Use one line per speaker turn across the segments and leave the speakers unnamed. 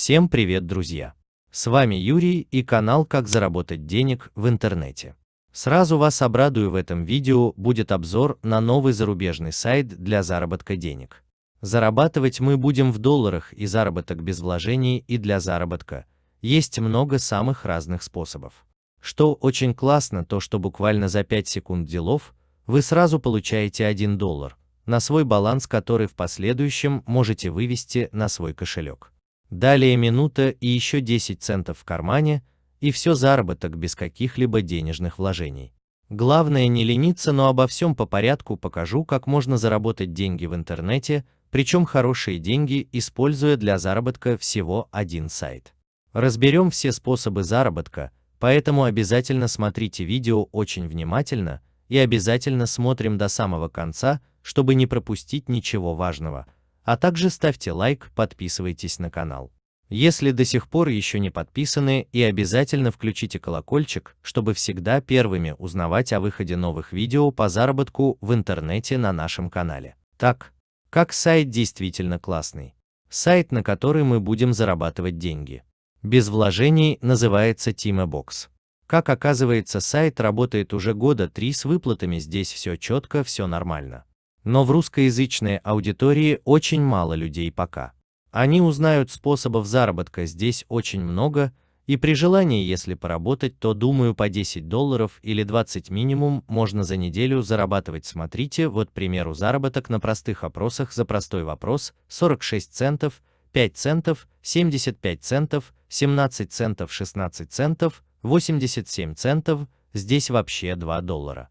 Всем привет, друзья! С вами Юрий и канал «Как заработать денег в интернете». Сразу вас обрадую в этом видео будет обзор на новый зарубежный сайт для заработка денег. Зарабатывать мы будем в долларах и заработок без вложений и для заработка. Есть много самых разных способов. Что очень классно, то что буквально за 5 секунд делов вы сразу получаете 1 доллар на свой баланс, который в последующем можете вывести на свой кошелек. Далее минута и еще 10 центов в кармане, и все заработок без каких-либо денежных вложений. Главное не лениться, но обо всем по порядку покажу, как можно заработать деньги в интернете, причем хорошие деньги, используя для заработка всего один сайт. Разберем все способы заработка, поэтому обязательно смотрите видео очень внимательно и обязательно смотрим до самого конца, чтобы не пропустить ничего важного – а также ставьте лайк, подписывайтесь на канал. Если до сих пор еще не подписаны и обязательно включите колокольчик, чтобы всегда первыми узнавать о выходе новых видео по заработку в интернете на нашем канале. Так, как сайт действительно классный. Сайт, на который мы будем зарабатывать деньги. Без вложений называется TimaBox. Как оказывается, сайт работает уже года три с выплатами, здесь все четко, все нормально. Но в русскоязычной аудитории очень мало людей пока. Они узнают способов заработка здесь очень много, и при желании, если поработать, то думаю по 10 долларов или 20 минимум можно за неделю зарабатывать. Смотрите, вот примеру заработок на простых опросах за простой вопрос 46 центов, 5 центов, 75 центов, 17 центов, 16 центов, 87 центов, здесь вообще 2 доллара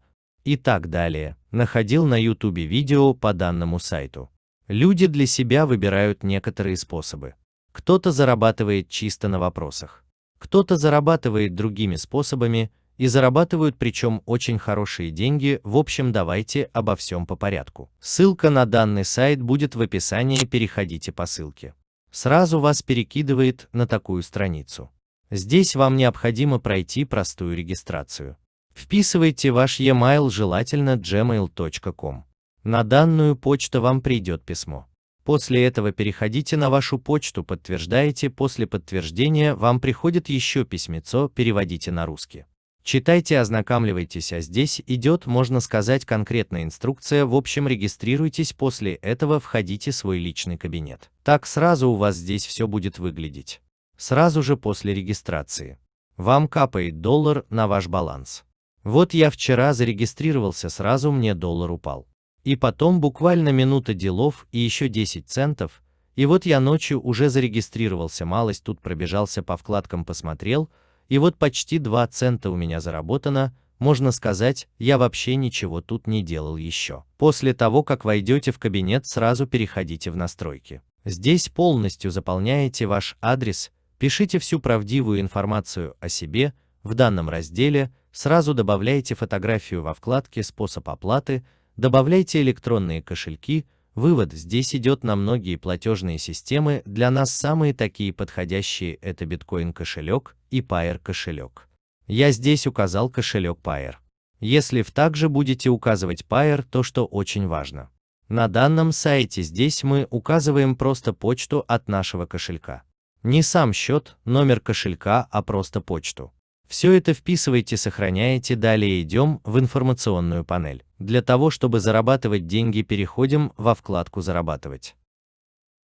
и так далее, находил на YouTube видео по данному сайту. Люди для себя выбирают некоторые способы. Кто-то зарабатывает чисто на вопросах, кто-то зарабатывает другими способами, и зарабатывают причем очень хорошие деньги, в общем давайте обо всем по порядку. Ссылка на данный сайт будет в описании, переходите по ссылке. Сразу вас перекидывает на такую страницу. Здесь вам необходимо пройти простую регистрацию. Вписывайте ваш e-mail желательно gmail.com. На данную почту вам придет письмо. После этого переходите на вашу почту, подтверждаете, после подтверждения вам приходит еще письмецо, переводите на русский. Читайте, ознакомливайтесь, а здесь идет, можно сказать, конкретная инструкция, в общем регистрируйтесь, после этого входите в свой личный кабинет. Так сразу у вас здесь все будет выглядеть. Сразу же после регистрации. Вам капает доллар на ваш баланс. Вот я вчера зарегистрировался, сразу мне доллар упал. И потом буквально минута делов и еще 10 центов, и вот я ночью уже зарегистрировался, малость тут пробежался по вкладкам посмотрел, и вот почти 2 цента у меня заработано, можно сказать, я вообще ничего тут не делал еще. После того, как войдете в кабинет, сразу переходите в настройки. Здесь полностью заполняете ваш адрес, пишите всю правдивую информацию о себе, в данном разделе сразу добавляйте фотографию во вкладке «Способ оплаты», добавляйте электронные кошельки, вывод здесь идет на многие платежные системы, для нас самые такие подходящие это биткоин кошелек и Pair кошелек. Я здесь указал кошелек Pair. Если в также будете указывать Pair, то что очень важно. На данном сайте здесь мы указываем просто почту от нашего кошелька. Не сам счет, номер кошелька, а просто почту. Все это вписывайте, сохраняете, далее идем в информационную панель. Для того, чтобы зарабатывать деньги, переходим во вкладку «Зарабатывать».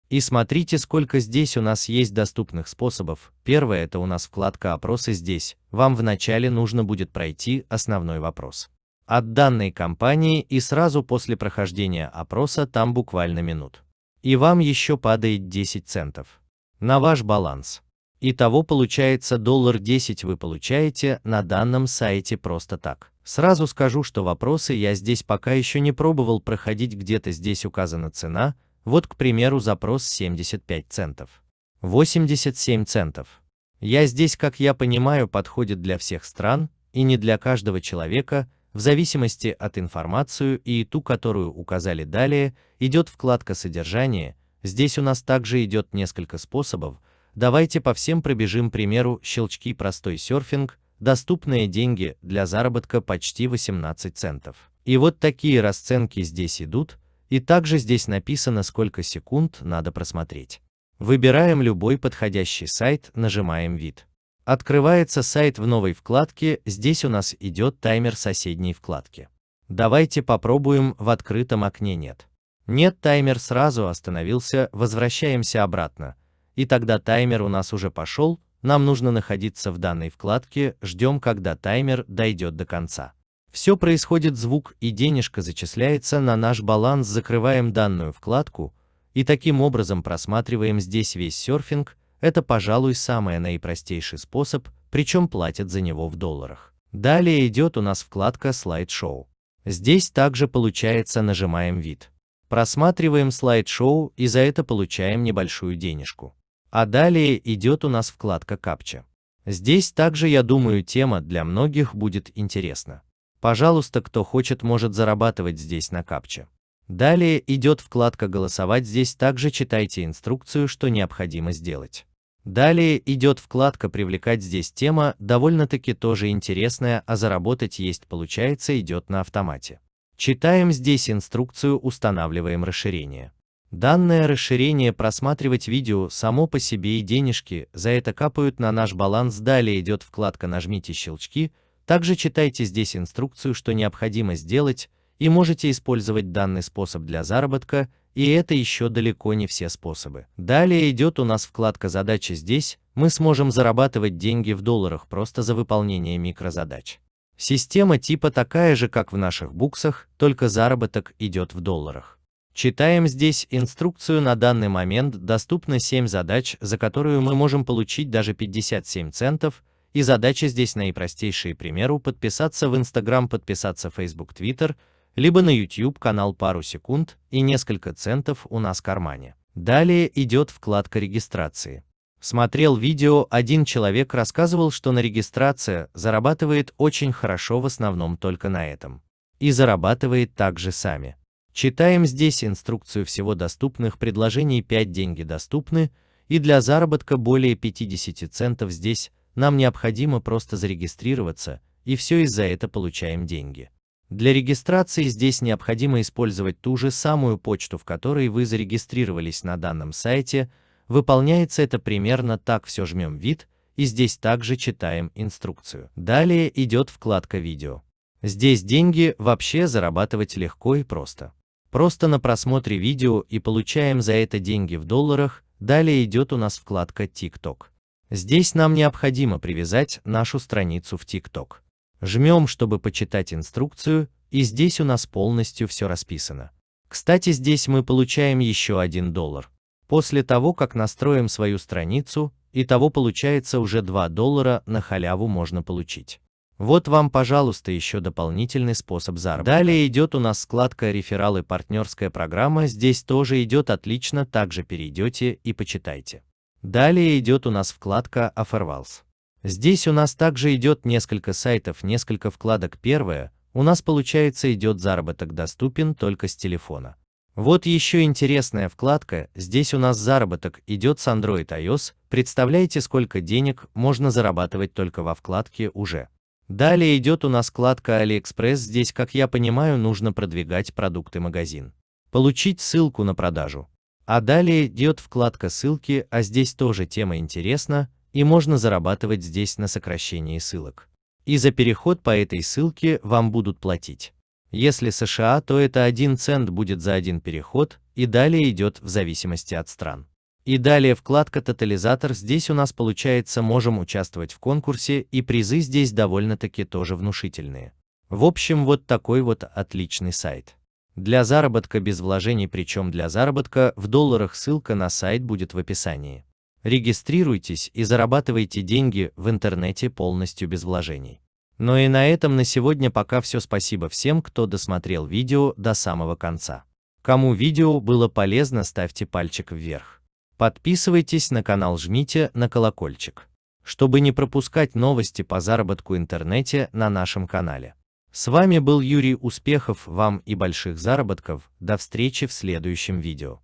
И смотрите, сколько здесь у нас есть доступных способов. Первое – это у нас вкладка «Опросы» здесь. Вам вначале нужно будет пройти основной вопрос. От данной компании и сразу после прохождения опроса там буквально минут. И вам еще падает 10 центов. На ваш баланс. Итого получается доллар 10 вы получаете на данном сайте просто так. Сразу скажу, что вопросы я здесь пока еще не пробовал проходить, где-то здесь указана цена, вот, к примеру, запрос 75 центов. 87 центов. Я здесь, как я понимаю, подходит для всех стран, и не для каждого человека, в зависимости от информацию и ту, которую указали далее, идет вкладка содержания, здесь у нас также идет несколько способов, Давайте по всем пробежим примеру щелчки простой серфинг, доступные деньги для заработка почти 18 центов. И вот такие расценки здесь идут, и также здесь написано сколько секунд надо просмотреть. Выбираем любой подходящий сайт, нажимаем «Вид». Открывается сайт в новой вкладке, здесь у нас идет таймер соседней вкладки. Давайте попробуем, в открытом окне нет. Нет, таймер сразу остановился, возвращаемся обратно. И тогда таймер у нас уже пошел, нам нужно находиться в данной вкладке, ждем, когда таймер дойдет до конца. Все происходит звук и денежка зачисляется на наш баланс, закрываем данную вкладку и таким образом просматриваем здесь весь серфинг, это, пожалуй, самый наипростейший способ, причем платят за него в долларах. Далее идет у нас вкладка «Слайд-шоу». Здесь также получается нажимаем «Вид». Просматриваем слайд-шоу и за это получаем небольшую денежку. А далее идет у нас вкладка «Капча». Здесь также, я думаю, тема для многих будет интересна. Пожалуйста, кто хочет, может зарабатывать здесь на капче. Далее идет вкладка «Голосовать», здесь также читайте инструкцию, что необходимо сделать. Далее идет вкладка «Привлекать» здесь тема довольно-таки тоже интересная, а заработать есть получается идет на автомате. Читаем здесь инструкцию, устанавливаем расширение. Данное расширение просматривать видео само по себе и денежки за это капают на наш баланс. Далее идет вкладка «Нажмите щелчки», также читайте здесь инструкцию, что необходимо сделать, и можете использовать данный способ для заработка, и это еще далеко не все способы. Далее идет у нас вкладка «Задачи» здесь, мы сможем зарабатывать деньги в долларах просто за выполнение микрозадач. Система типа такая же, как в наших буксах, только заработок идет в долларах. Читаем здесь инструкцию на данный момент доступно 7 задач, за которую мы можем получить даже 57 центов, и задачи здесь наипростейшие, примеру, подписаться в Instagram, подписаться в Facebook, Twitter, либо на YouTube канал пару секунд и несколько центов у нас в кармане. Далее идет вкладка регистрации. Смотрел видео, один человек рассказывал, что на регистрация зарабатывает очень хорошо в основном только на этом. И зарабатывает также сами. Читаем здесь инструкцию всего доступных предложений 5 деньги доступны, и для заработка более 50 центов здесь нам необходимо просто зарегистрироваться, и все из-за это получаем деньги. Для регистрации здесь необходимо использовать ту же самую почту, в которой вы зарегистрировались на данном сайте. Выполняется это примерно так, все жмем «Вид», и здесь также читаем инструкцию. Далее идет вкладка «Видео». Здесь деньги вообще зарабатывать легко и просто. Просто на просмотре видео и получаем за это деньги в долларах, далее идет у нас вкладка TikTok. Здесь нам необходимо привязать нашу страницу в TikTok. Жмем, чтобы почитать инструкцию, и здесь у нас полностью все расписано. Кстати, здесь мы получаем еще 1 доллар. После того, как настроим свою страницу, и того получается уже 2 доллара на халяву можно получить. Вот вам, пожалуйста, еще дополнительный способ заработка. Далее идет у нас складка «Рефералы. Партнерская программа». Здесь тоже идет отлично, также перейдете и почитайте. Далее идет у нас вкладка «Offerwalls». Здесь у нас также идет несколько сайтов, несколько вкладок. Первое, у нас получается идет заработок доступен только с телефона. Вот еще интересная вкладка, здесь у нас заработок идет с Android iOS, представляете сколько денег можно зарабатывать только во вкладке уже. Далее идет у нас вкладка AliExpress, здесь, как я понимаю, нужно продвигать продукты магазин. Получить ссылку на продажу. А далее идет вкладка ссылки, а здесь тоже тема интересна, и можно зарабатывать здесь на сокращении ссылок. И за переход по этой ссылке вам будут платить. Если США, то это 1 цент будет за один переход, и далее идет в зависимости от стран. И далее вкладка «Тотализатор». Здесь у нас получается можем участвовать в конкурсе, и призы здесь довольно-таки тоже внушительные. В общем, вот такой вот отличный сайт. Для заработка без вложений, причем для заработка в долларах ссылка на сайт будет в описании. Регистрируйтесь и зарабатывайте деньги в интернете полностью без вложений. Но и на этом на сегодня пока все. Спасибо всем, кто досмотрел видео до самого конца. Кому видео было полезно, ставьте пальчик вверх. Подписывайтесь на канал, жмите на колокольчик, чтобы не пропускать новости по заработку интернете на нашем канале. С вами был Юрий Успехов, вам и больших заработков, до встречи в следующем видео.